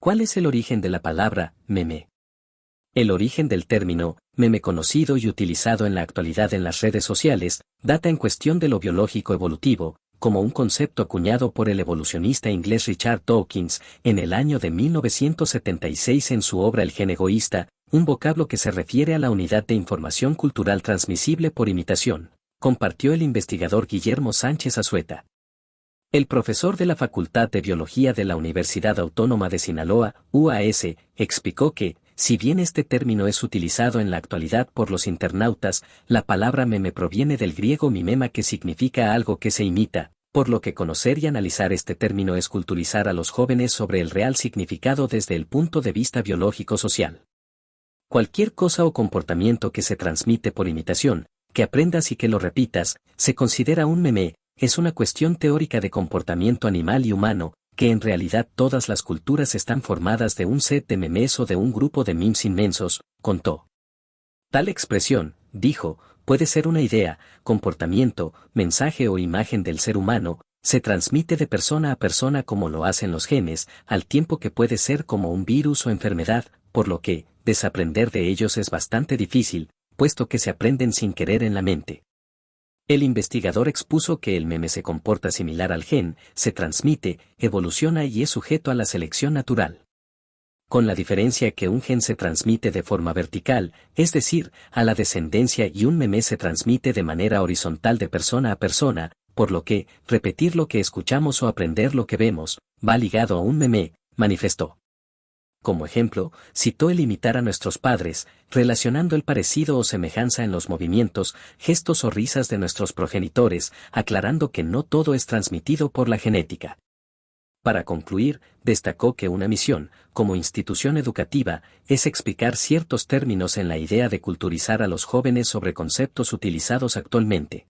¿Cuál es el origen de la palabra meme? El origen del término meme conocido y utilizado en la actualidad en las redes sociales data en cuestión de lo biológico evolutivo, como un concepto acuñado por el evolucionista inglés Richard Dawkins en el año de 1976 en su obra El gen egoísta, un vocablo que se refiere a la unidad de información cultural transmisible por imitación, compartió el investigador Guillermo Sánchez Azueta. El profesor de la Facultad de Biología de la Universidad Autónoma de Sinaloa, UAS, explicó que, si bien este término es utilizado en la actualidad por los internautas, la palabra meme proviene del griego mimema que significa algo que se imita, por lo que conocer y analizar este término es culturizar a los jóvenes sobre el real significado desde el punto de vista biológico-social. Cualquier cosa o comportamiento que se transmite por imitación, que aprendas y que lo repitas, se considera un meme, es una cuestión teórica de comportamiento animal y humano, que en realidad todas las culturas están formadas de un set de memes o de un grupo de memes inmensos, contó. Tal expresión, dijo, puede ser una idea, comportamiento, mensaje o imagen del ser humano, se transmite de persona a persona como lo hacen los genes, al tiempo que puede ser como un virus o enfermedad, por lo que, desaprender de ellos es bastante difícil, puesto que se aprenden sin querer en la mente. El investigador expuso que el meme se comporta similar al gen, se transmite, evoluciona y es sujeto a la selección natural. Con la diferencia que un gen se transmite de forma vertical, es decir, a la descendencia y un meme se transmite de manera horizontal de persona a persona, por lo que, repetir lo que escuchamos o aprender lo que vemos, va ligado a un meme, manifestó. Como ejemplo, citó el imitar a nuestros padres, relacionando el parecido o semejanza en los movimientos, gestos o risas de nuestros progenitores, aclarando que no todo es transmitido por la genética. Para concluir, destacó que una misión, como institución educativa, es explicar ciertos términos en la idea de culturizar a los jóvenes sobre conceptos utilizados actualmente.